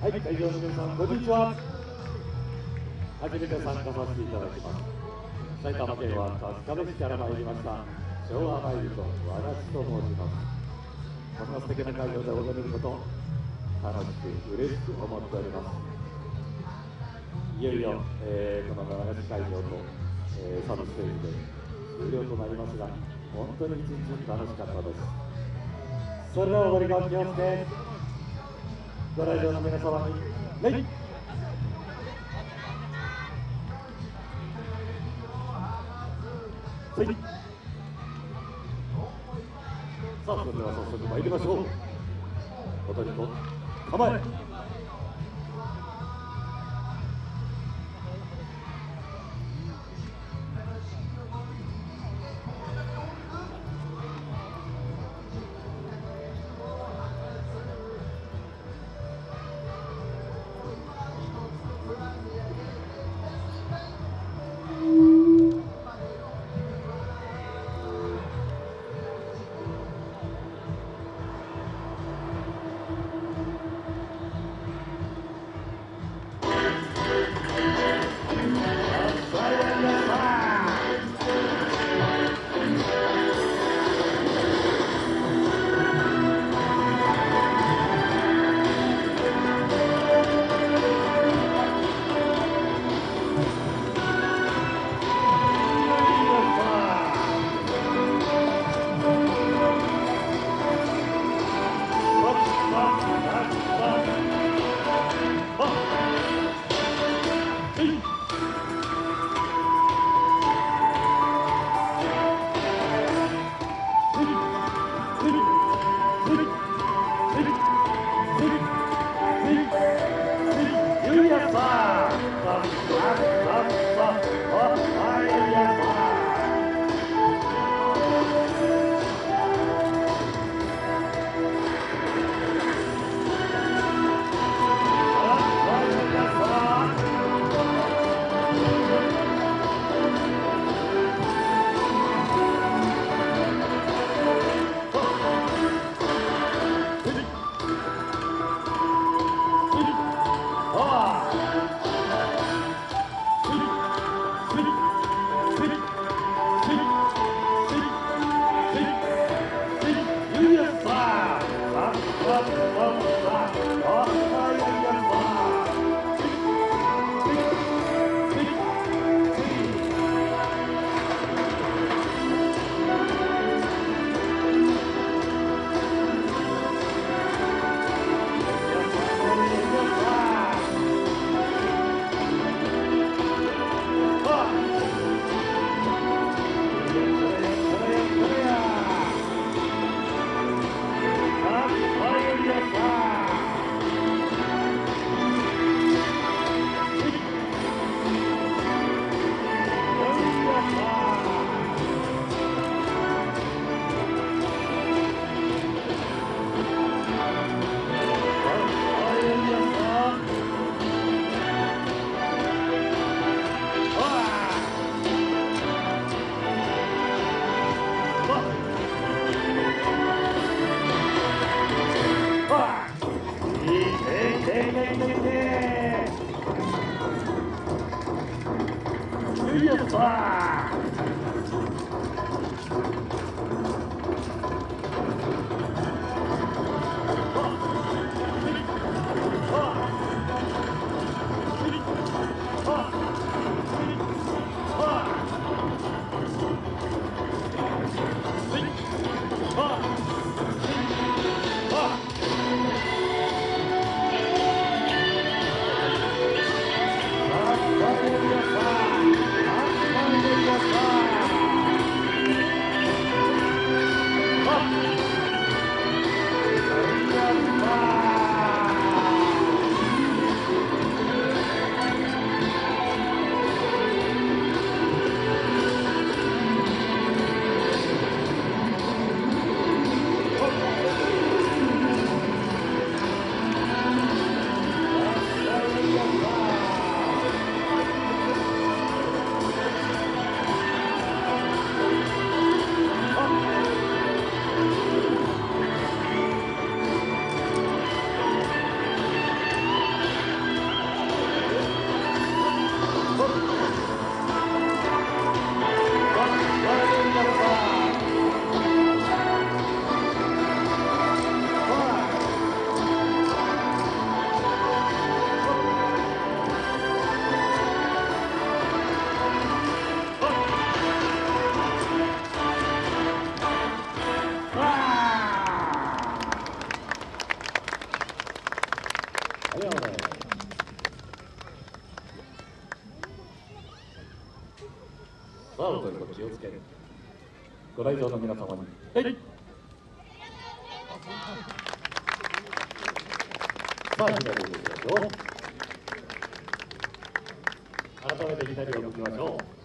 はい会場の皆さんこんにちは。初めて参加させていただきます。埼玉県は春日部市から参りました。昭和マイルド和田地と申しますこんな素敵な会場で踊れること楽しく嬉しく思っております。いよいよ、えー、この長市会場と、えー、サブステージで終了となりますが本当に一日楽しかったです。それでは踊りがお気をつけ。ご来場の皆様に。礼はい、さあそれでは早速参りましょう。踊りと構え。Iya, wah. ありがとうございます。と気をつけるご来場の皆様に、はい、さあき改めて左を向きましょう。